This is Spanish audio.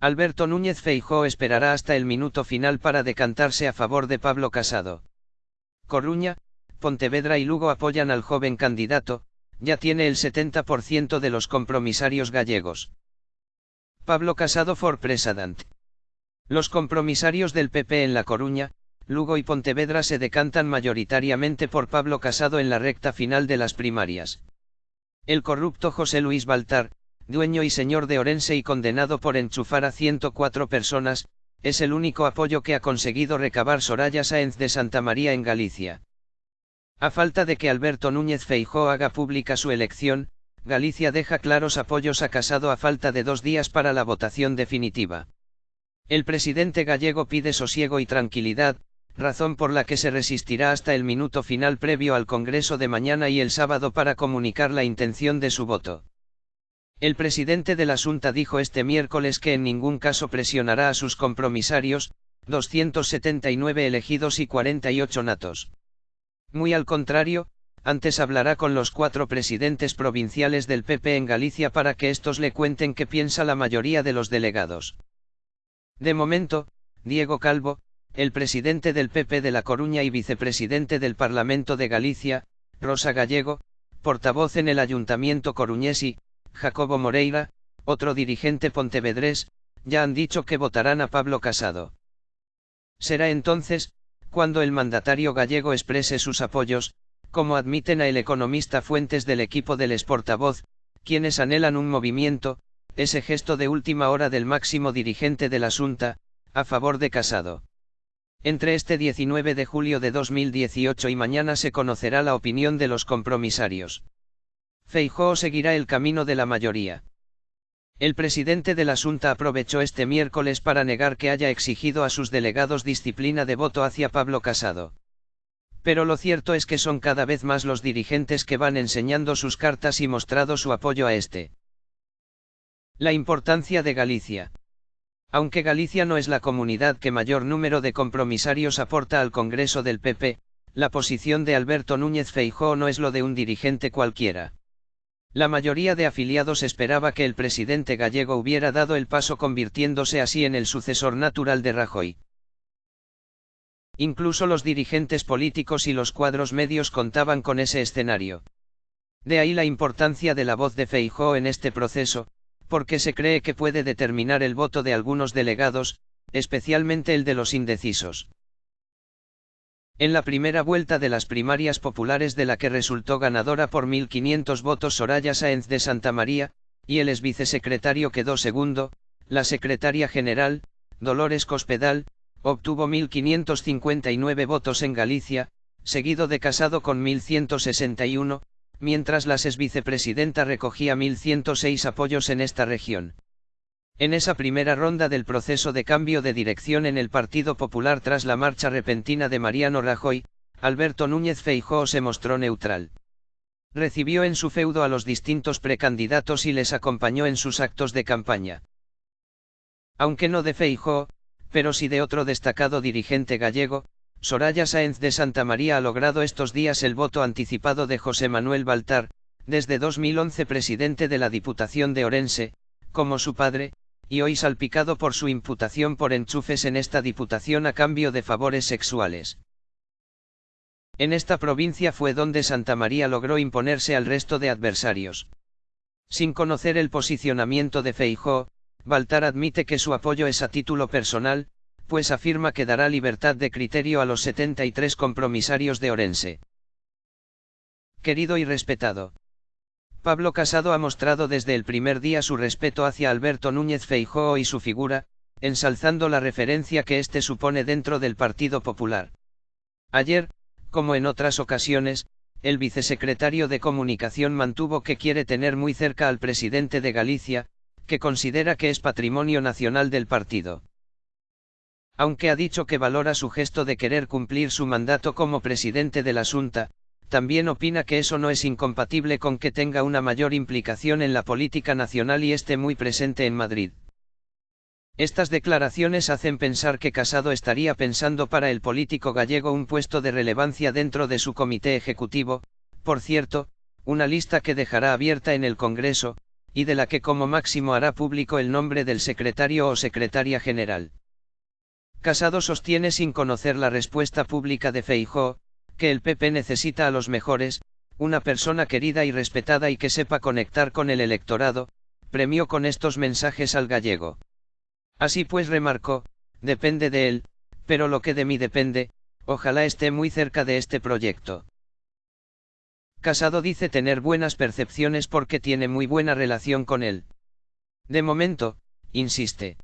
Alberto Núñez Feijó esperará hasta el minuto final para decantarse a favor de Pablo Casado. Coruña, Pontevedra y Lugo apoyan al joven candidato, ya tiene el 70% de los compromisarios gallegos. Pablo Casado for President. Los compromisarios del PP en La Coruña, Lugo y Pontevedra se decantan mayoritariamente por Pablo Casado en la recta final de las primarias. El corrupto José Luis Baltar, dueño y señor de Orense y condenado por enchufar a 104 personas, es el único apoyo que ha conseguido recabar Soraya Sáenz de Santa María en Galicia. A falta de que Alberto Núñez Feijó haga pública su elección, Galicia deja claros apoyos a Casado a falta de dos días para la votación definitiva. El presidente gallego pide sosiego y tranquilidad, razón por la que se resistirá hasta el minuto final previo al Congreso de mañana y el sábado para comunicar la intención de su voto. El presidente de la Junta dijo este miércoles que en ningún caso presionará a sus compromisarios, 279 elegidos y 48 natos. Muy al contrario, antes hablará con los cuatro presidentes provinciales del PP en Galicia para que estos le cuenten qué piensa la mayoría de los delegados. De momento, Diego Calvo, el presidente del PP de La Coruña y vicepresidente del Parlamento de Galicia, Rosa Gallego, portavoz en el Ayuntamiento coruñés y, Jacobo Moreira, otro dirigente pontevedrés, ya han dicho que votarán a Pablo Casado. Será entonces, cuando el mandatario gallego exprese sus apoyos, como admiten a el economista fuentes del equipo del exportavoz, quienes anhelan un movimiento, ese gesto de última hora del máximo dirigente de la Junta, a favor de Casado. Entre este 19 de julio de 2018 y mañana se conocerá la opinión de los compromisarios. Feijóo seguirá el camino de la mayoría. El presidente de la Junta aprovechó este miércoles para negar que haya exigido a sus delegados disciplina de voto hacia Pablo Casado. Pero lo cierto es que son cada vez más los dirigentes que van enseñando sus cartas y mostrado su apoyo a este. La importancia de Galicia. Aunque Galicia no es la comunidad que mayor número de compromisarios aporta al Congreso del PP, la posición de Alberto Núñez Feijóo no es lo de un dirigente cualquiera. La mayoría de afiliados esperaba que el presidente gallego hubiera dado el paso convirtiéndose así en el sucesor natural de Rajoy. Incluso los dirigentes políticos y los cuadros medios contaban con ese escenario. De ahí la importancia de la voz de Feijóo en este proceso, porque se cree que puede determinar el voto de algunos delegados, especialmente el de los indecisos. En la primera vuelta de las primarias populares de la que resultó ganadora por 1.500 votos Soraya Sáenz de Santa María, y el exvicesecretario quedó segundo, la secretaria general, Dolores Cospedal, obtuvo 1.559 votos en Galicia, seguido de Casado con 1.161, mientras la exvicepresidenta recogía 1.106 apoyos en esta región. En esa primera ronda del proceso de cambio de dirección en el Partido Popular tras la marcha repentina de Mariano Rajoy, Alberto Núñez Feijóo se mostró neutral. Recibió en su feudo a los distintos precandidatos y les acompañó en sus actos de campaña. Aunque no de Feijóo, pero sí de otro destacado dirigente gallego, Soraya Sáenz de Santa María ha logrado estos días el voto anticipado de José Manuel Baltar, desde 2011 presidente de la Diputación de Orense, como su padre, y hoy salpicado por su imputación por enchufes en esta diputación a cambio de favores sexuales. En esta provincia fue donde Santa María logró imponerse al resto de adversarios. Sin conocer el posicionamiento de Feijó, Baltar admite que su apoyo es a título personal, pues afirma que dará libertad de criterio a los 73 compromisarios de Orense. Querido y respetado. Pablo Casado ha mostrado desde el primer día su respeto hacia Alberto Núñez Feijóo y su figura, ensalzando la referencia que éste supone dentro del Partido Popular. Ayer, como en otras ocasiones, el vicesecretario de Comunicación mantuvo que quiere tener muy cerca al presidente de Galicia, que considera que es patrimonio nacional del partido. Aunque ha dicho que valora su gesto de querer cumplir su mandato como presidente de la Junta, también opina que eso no es incompatible con que tenga una mayor implicación en la política nacional y esté muy presente en Madrid. Estas declaraciones hacen pensar que Casado estaría pensando para el político gallego un puesto de relevancia dentro de su comité ejecutivo, por cierto, una lista que dejará abierta en el Congreso, y de la que como máximo hará público el nombre del secretario o secretaria general. Casado sostiene sin conocer la respuesta pública de Feijó, que el PP necesita a los mejores, una persona querida y respetada y que sepa conectar con el electorado, premió con estos mensajes al gallego. Así pues remarcó, depende de él, pero lo que de mí depende, ojalá esté muy cerca de este proyecto. Casado dice tener buenas percepciones porque tiene muy buena relación con él. De momento, insiste,